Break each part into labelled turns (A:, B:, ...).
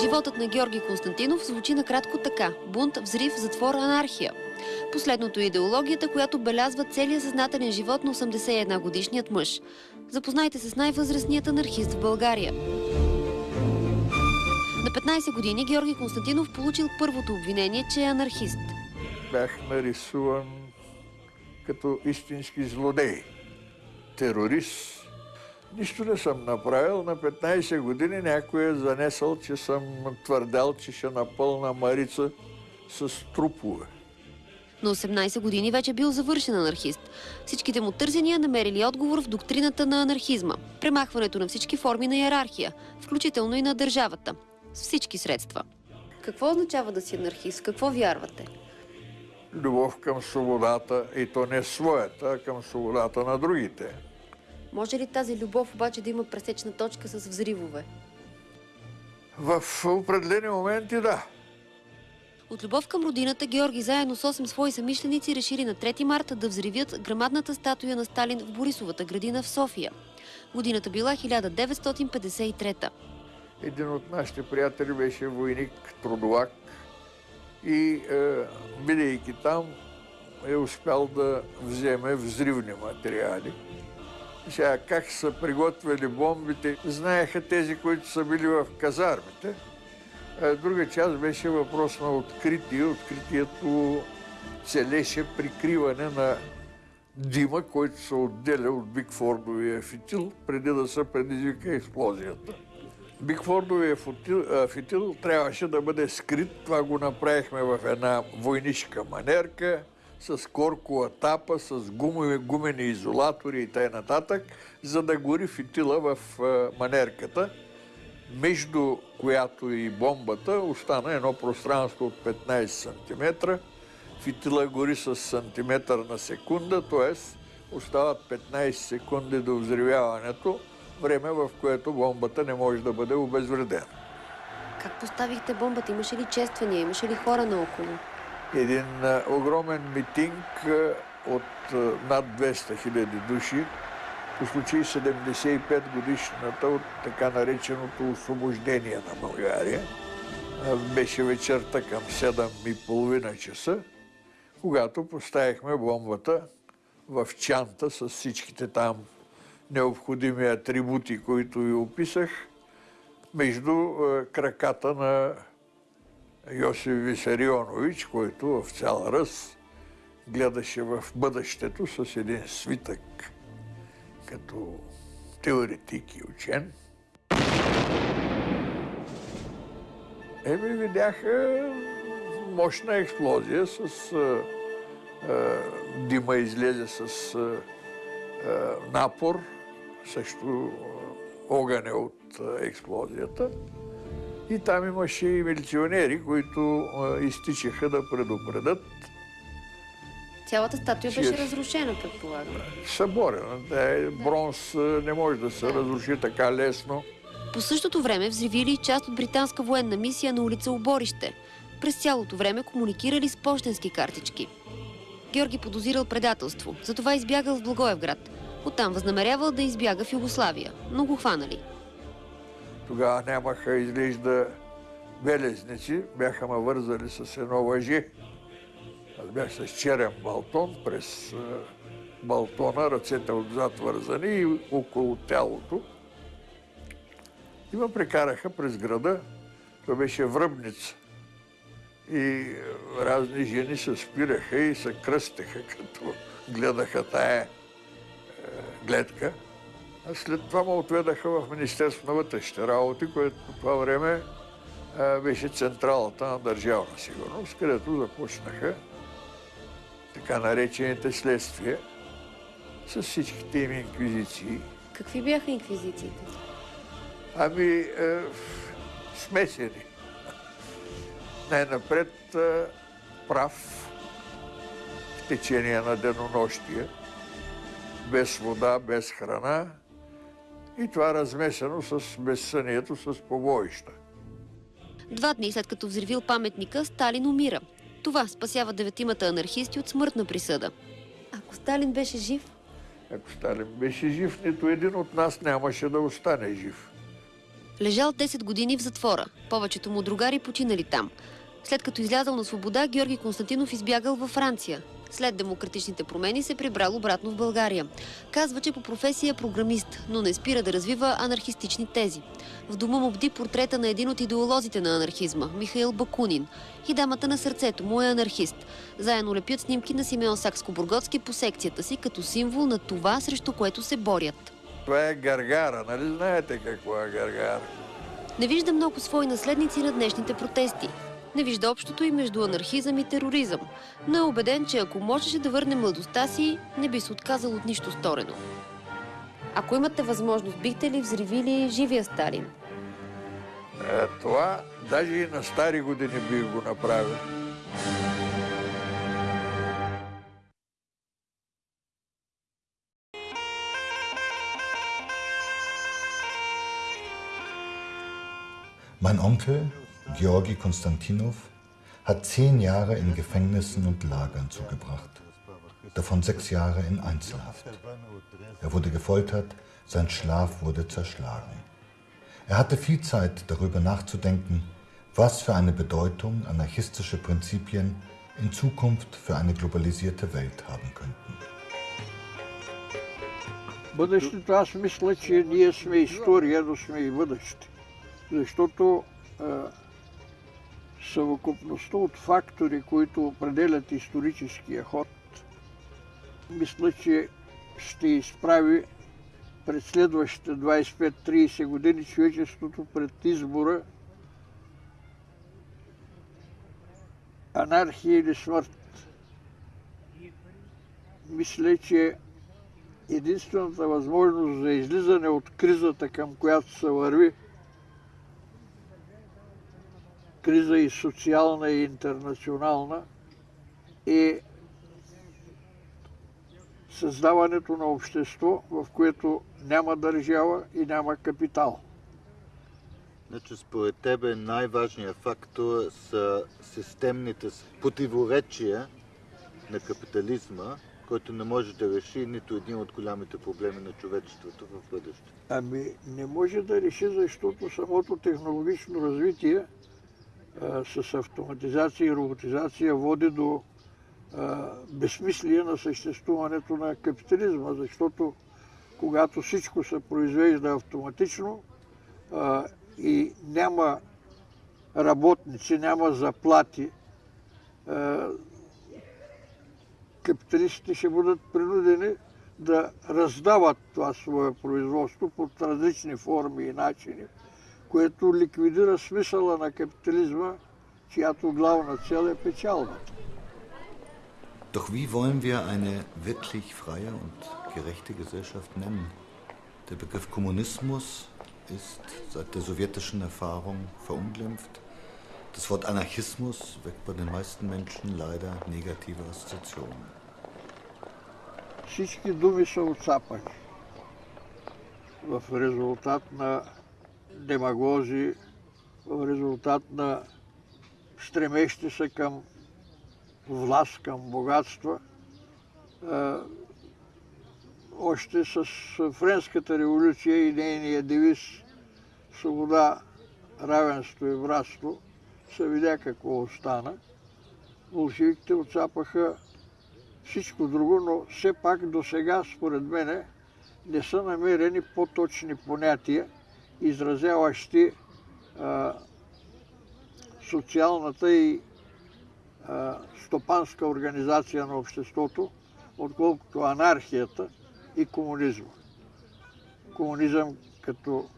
A: Животът на Георги Константинов звучи накратко така – бунт, взрив, затвор, анархия. Последното е идеологията, която белязва целият съзнателен живот на 81 годишният мъж. Запознайте се с най-възрастният анархист в България. На 15 години Георги Константинов получил първото обвинение, че е анархист.
B: Бях нарисуван като истински злодей, терорист. Нищо не съм направил. На 15 години някой е занесъл, че съм твърдял, че ще напълна Марица с трупове.
A: На 18 години вече бил завършен анархист. Всичките му търсения намерили отговор в доктрината на анархизма. Премахването на всички форми на иерархия, включително и на държавата. С всички средства. Какво означава да си анархист? Какво вярвате?
B: Любов към свободата, и то не своята, а към свободата на другите.
A: Може ли тази любов обаче да има пресечна точка с взривове?
B: В определени моменти да.
A: От любов към родината Георги заедно с 8 свои самишленици решили на 3 марта да взривят грамадната статуя на Сталин в Борисовата градина в София. Годината била 1953
B: Един от нашите приятели беше войник, трудовак и е, бидейки там е успял да вземе взривни материали. Сега как са приготвили бомбите, знаеха тези, които са били в казармите. Друга част беше въпрос на откритие. Откритието целеше прикриване на дима, който се отделя от Бигфордовия фитил, преди да се предизвика експлозията. Бигфордовия фитил, фитил трябваше да бъде скрит. Това го направихме в една войнишка манерка, с коркова тапа, с гумови, гумени изолатори и т.н., за да гори фитила в а, манерката, между която и бомбата остана едно пространство от 15 см. Фитила гори с сантиметър на секунда, т.е. остават 15 секунди до взривяването, време в което бомбата не може да бъде обезвредена.
A: Как поставихте бомбата? Имаше ли чествания? Имаше ли хора наоколо?
B: Един огромен митинг от над 200 хиляди души по случай 75 годишната от така нареченото освобождение на България. Беше вечерта към 7 и половина часа, когато поставихме бомбата в чанта с всичките там необходими атрибути, които ви описах, между краката на Йосиф Висарионович, който в цял раз гледаше в бъдещето с един свитък като теоретик и учен. Еми, видяха мощна експлозия с а, а, дима излезе с а, напор, също огъня от а, експлозията. И там имаше и милиционери, които а, изтичаха да предупредят.
A: Цялата статуя
B: Че-
A: беше разрушена, предполагам.
B: Съборена. Да, е, бронз а, не може да се разруши така лесно.
A: По същото време взривили част от британска военна мисия на улица Оборище. През цялото време комуникирали с почтенски картички. Георги подозирал предателство, затова избягал в Благоевград. Оттам възнамерявал да избяга в Югославия, но го хванали.
B: Тогава нямаха изглежда белезници, бяха ме вързали с едно въже. Аз бях с черен балтон през балтона, ръцете отзад вързани и около тялото. И ме прекараха през града. Това беше връбница. И разни жени се спираха и се кръстеха, като гледаха тая гледка. След това ме отведаха в Министерството на вътрешните работи, което по това време а, беше централата на държавна сигурност, където започнаха така наречените следствия с всичките им инквизиции.
A: Какви бяха инквизициите?
B: Ами, е, смесени. Най-напред е, прав в течение на денонощия, без вода, без храна и това размесено с безсънието, с побоища.
A: Два дни след като взривил паметника, Сталин умира. Това спасява деветимата анархисти от смъртна присъда. Ако Сталин беше жив,
B: Ако Сталин беше жив, нито един от нас нямаше да остане жив.
A: Лежал 10 години в затвора. Повечето му другари починали там. След като излязал на свобода, Георги Константинов избягал във Франция. След демократичните промени се прибрал обратно в България. Казва, че по професия е програмист, но не спира да развива анархистични тези. В дома му бди портрета на един от идеолозите на анархизма – Михаил Бакунин. И дамата на сърцето му е анархист. Заедно лепят снимки на Симеон Сакско-Бургоцки по секцията си, като символ на това, срещу което се борят.
B: Това е гаргара, нали знаете какво е гаргара?
A: Не вижда много свои наследници на днешните протести. Не вижда общото и между анархизъм и тероризъм, но е убеден, че ако можеше да върне младостта си, не би се отказал от нищо сторено. Ако имате възможност, бихте ли взривили живия Сталин?
B: Е, това даже и на стари години бих го направил.
C: Mein Onkel, Georgi Konstantinov, hat zehn Jahre in Gefängnissen und Lagern zugebracht, davon sechs Jahre in Einzelhaft. Er wurde gefoltert, sein Schlaf wurde zerschlagen. Er hatte viel Zeit, darüber nachzudenken, was für eine Bedeutung anarchistische Prinzipien in Zukunft für eine globalisierte Welt haben könnten.
B: Budućnost nas misleći nije sme istorija, jedno sme i budućnost. Съвокупността от фактори, които определят историческия ход, мисля, че ще изправи пред следващите 25-30 години човечеството пред избора анархия или смърт. Мисля, че единствената възможност за излизане от кризата, към която се върви, криза и социална и интернационална, е създаването на общество, в което няма държава и няма капитал.
D: Значи, според тебе най-важният фактор са системните противоречия на капитализма, който не може да реши нито един от голямите проблеми на човечеството в бъдеще.
B: Ами не може да реши, защото самото технологично развитие с автоматизация и роботизация води до безсмислие на съществуването на капитализма, защото когато всичко се произвежда автоматично и няма работници, няма заплати, капиталистите ще бъдат принудени да раздават това свое производство под различни форми и начини, което ликвидира смисъла на капитализма, чиято главна цел е печалбата.
C: Doch wie wollen wir eine wirklich freie und gerechte Gesellschaft nennen? Der Begriff Kommunismus ist seit der sowjetischen Erfahrung verunglimpft. Das Wort Anarchismus weckt bei den meisten Menschen leider negative Assoziationen.
B: Всички думи са отцапани в резултат на демагози, в резултат на стремещи се към власт, към богатства. Още с Френската революция и нейния девиз свобода, равенство и братство се видя какво остана. Болшевиките отцапаха всичко друго, но все пак до сега, според мене, не са намерени по-точни понятия, изразяващи а, социалната и а, стопанска организация на обществото, отколкото анархията и комунизма. Комунизъм като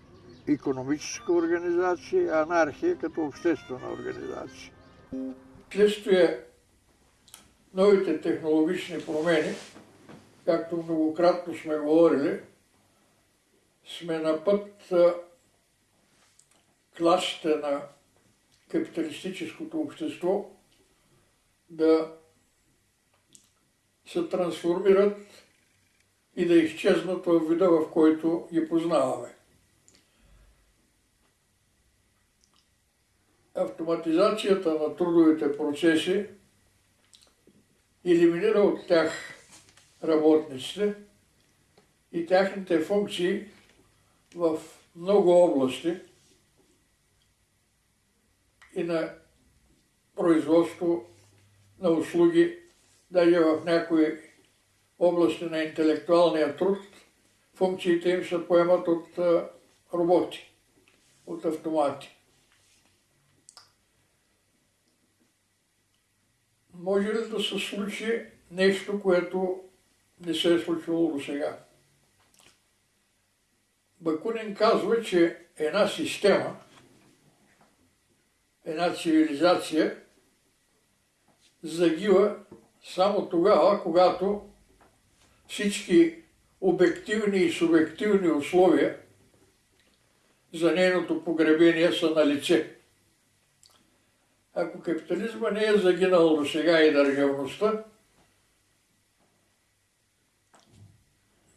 B: економическа организация, анархия като обществена организация. Следствие новите технологични промени, както многократно сме говорили, сме на път класите на капиталистическото общество да се трансформират и да изчезнат в вида, в който ги познаваме. Автоматизацията на трудовите процеси елиминира от тях работниците и тяхните функции в много области, и на производство на услуги, даже в някои области на интелектуалния труд, функциите им се поемат от роботи, от автомати. Може ли да се случи нещо, което не се е случило до сега? Бакунин казва, че една система, една цивилизация загива само тогава, когато всички обективни и субективни условия за нейното погребение са на лице. Ако капитализма не е загинал до сега и държавността,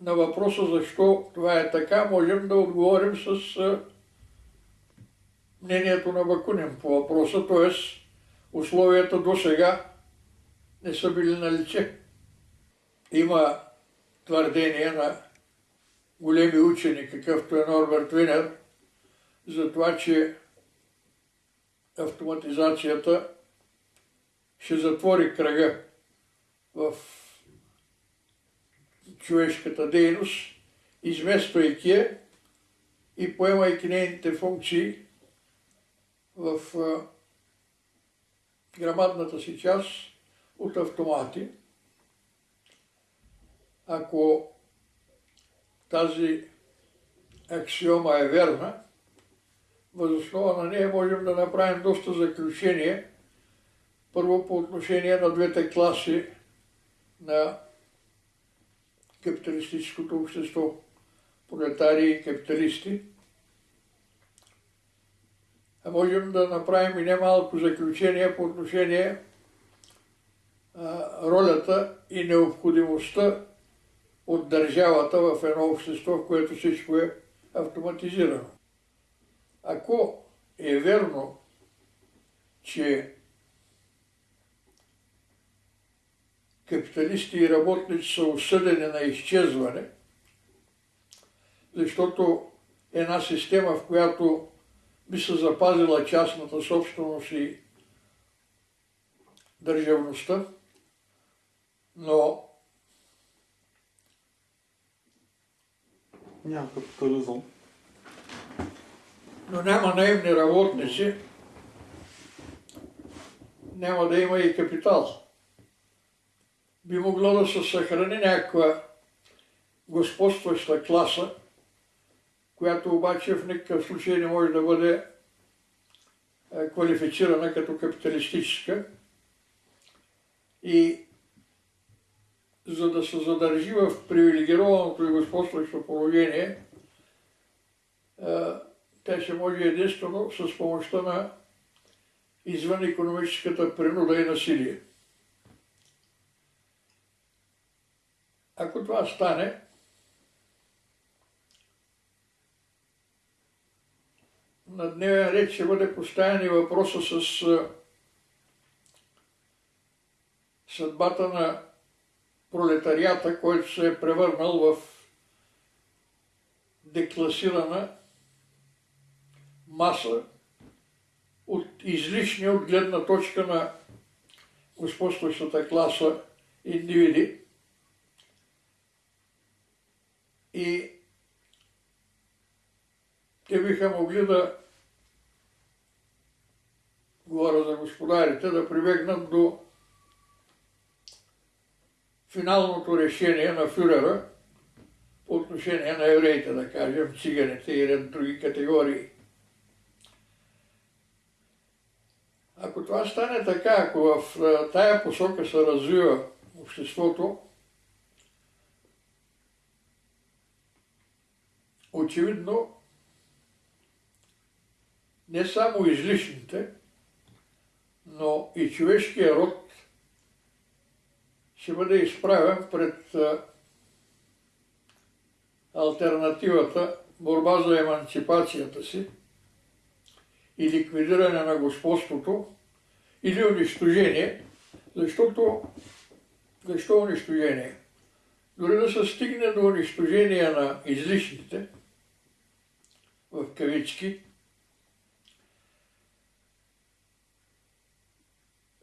B: на въпроса защо това е така, можем да отговорим с мнението на Бакунин по въпроса, т.е. условията до сега не са били на лице. Има твърдение на големи учени, какъвто е Норберт Винер, за това, че автоматизацията ще затвори кръга в човешката дейност, измествайки я и поемайки нейните функции в грамадната си част от автомати. Ако тази аксиома е верна, възоснова на нея можем да направим доста заключение. Първо по отношение на двете класи на капиталистическото общество. Пролетари и капиталисти. Можем да направим и немалко заключение по отношение ролята и необходимостта от държавата в едно общество, в което всичко е автоматизирано. Ако е верно, че капиталисти и работници са осъдени на изчезване, защото една система, в която би се запазила частната собственост и държавността, но
E: няма капитализъм.
B: Но няма наемни работници, няма да има и капитал би могло да се съхрани някаква господстваща класа, която обаче в никакъв случай не може да бъде е, квалифицирана като капиталистическа. И за да се задържи в привилегированото и господстващо положение, е, тя ще може единствено с помощта на извън економическата принуда и насилие. Ако това стане, на дневен ред ще бъде поставен и въпроса с съдбата на пролетарията, който се е превърнал в декласирана маса от излишни от гледна точка на господстващата класа индивиди, и те биха могли да, говоря за господарите, да прибегнат до финалното решение на фюрера по отношение на евреите, да кажем, циганите и ред други категории. Ако това стане така, ако в тая посока се развива обществото, очевидно не само излишните, но и човешкия род ще бъде изправен пред альтернативата борба за еманципацията си и ликвидиране на господството или унищожение, защото защо унищожение? Дори да се стигне до унищожение на излишните – в кавички,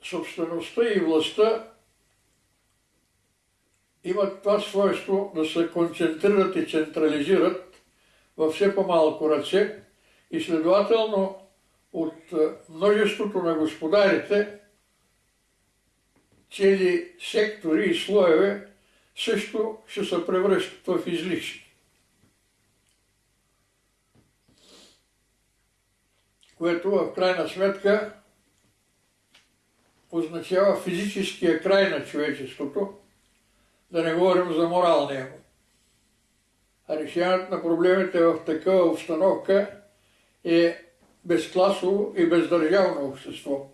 B: собствеността и властта имат това свойство да се концентрират и централизират във все по-малко ръце и следователно от множеството на господарите цели сектори и слоеве също ще се превръщат в излишни. Което в крайна сметка означава физическия край на човечеството, да не говорим за моралния му. А решението на проблемите в такава обстановка е безкласово и бездържавно общество.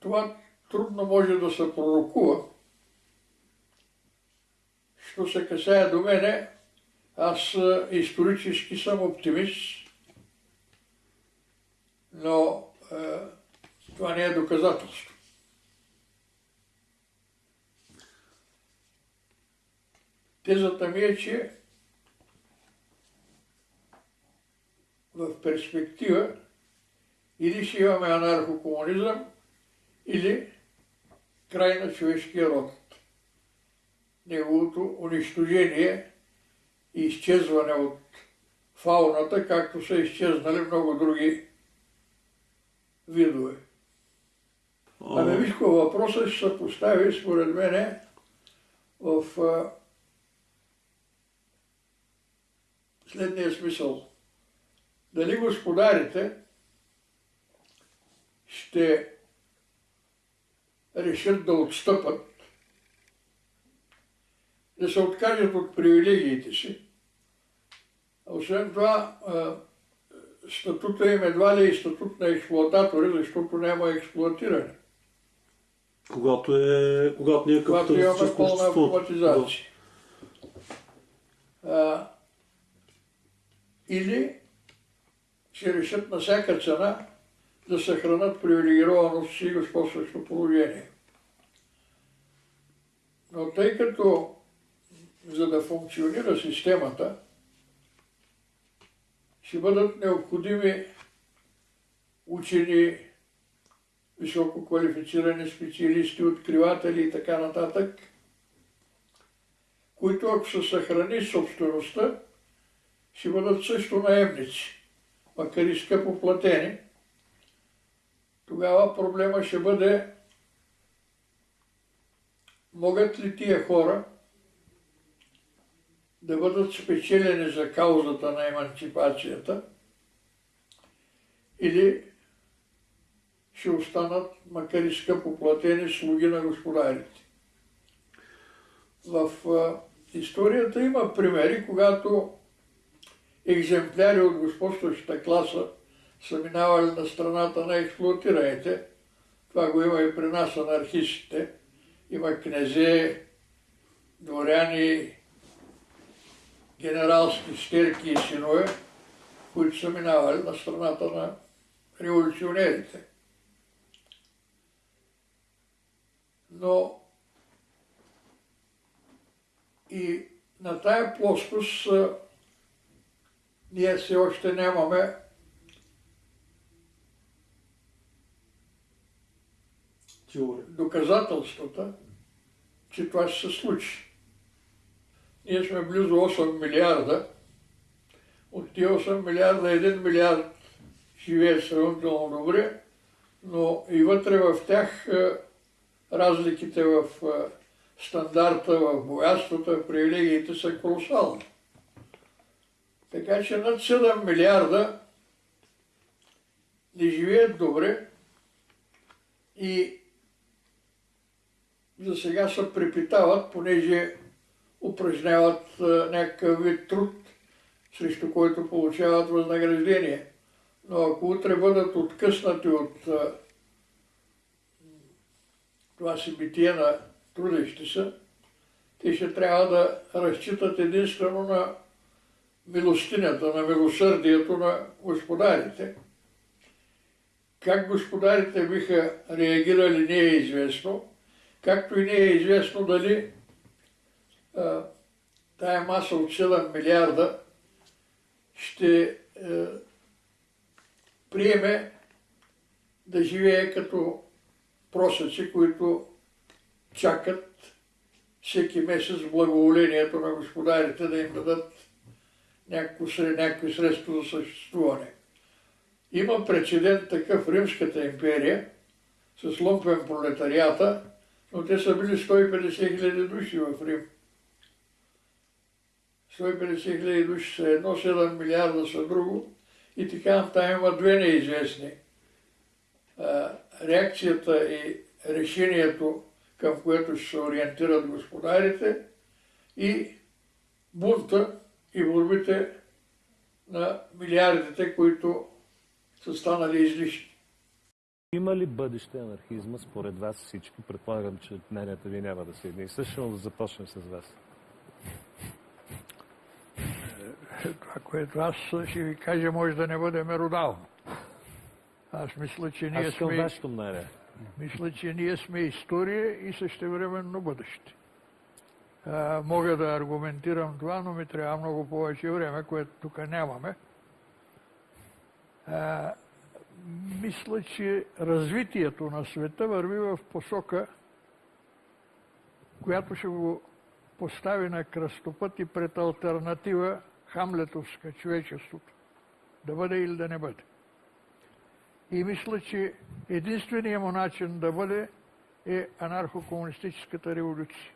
B: Това трудно може да се пророкува. Що се касае до мене, аз исторически съм оптимист, но е, това не е доказателство. Тезата ми е, че в перспектива или ще имаме анархокомунизъм, или край на човешкия род. Неговото унищожение и изчезване от фауната, както са изчезнали много други видове. Ами виж въпросът ще се постави според мене в следния смисъл. Дали господарите ще решат да отстъпат, да се откажат от привилегиите си. Освен това, статута им едва ли е статут на експлуататори, защото няма експлуатиране.
E: Когато, е, когато не е
B: Когато имаме пълна автоматизация. А, или ще решат на всяка цена да съхранят привилегировано си господстващо положение. Но тъй като за да функционира системата, ще бъдат необходими учени, високо квалифицирани специалисти, откриватели и така нататък, които ако се съхрани собствеността, ще бъдат също наемници, макар и скъпо платени. Тогава проблема ще бъде могат ли тия хора да бъдат спечелени за каузата на емансипацията или ще останат, макар и скъпо платени, слуги на господарите. В историята има примери, когато екземпляри от господстващата класа са минавали на страната на експлуатираните. Това го има и при нас анархистите. Има князе, дворяни, генералски стерки и синове, които са минавали на страната на революционерите. Но и на тая плоскост ние все още нямаме доказателствата, че това ще се случи. Ние сме близо 8 милиарда. От тия 8 милиарда 1 милиард живее сравнително добре, но и вътре в тях е, разликите в е, стандарта, в богатствата, в привилегиите са колосални. Така че над 7 милиарда не живеят добре и за сега се препитават, понеже упражняват някакъв вид труд, срещу който получават възнаграждение. Но ако утре бъдат откъснати от това си битие на трудещи се, те ще трябва да разчитат единствено на милостинята, на милосърдието на господарите. Как господарите биха реагирали не е известно, както и не е известно дали тая маса от 7 милиарда ще е, приеме да живее като просъци, които чакат всеки месец благоволението на господарите да им дадат някакви средства за съществуване. Има прецедент такъв Римската империя с лумпен пролетарията, но те са били 150 хиляди души в Рим. 150 хиляди души са едно, 7 милиарда са друго и така там има две неизвестни. Реакцията и решението, към което ще се ориентират господарите и бунта и борбите на милиардите, които са станали излишни.
F: Има ли бъдеще анархизма според вас всички? Предполагам, че мненията ви няма да са едни но да започнем с вас.
B: Това, което аз ще ви кажа, може да не бъде меродално. Аз мисля, че ние
F: Аз
B: сме...
F: вашето мнение.
B: Мисля, че ние сме история и същевременно бъдеще. А, мога да аргументирам това, но ми трябва много повече време, което тук нямаме. А, мисля, че развитието на света върви в посока, която ще го постави на кръстопът и пред альтернатива хамлетовска човечеството. Да бъде или да не бъде. И мисля, че единственият му начин да бъде е анархо-комунистическата революция.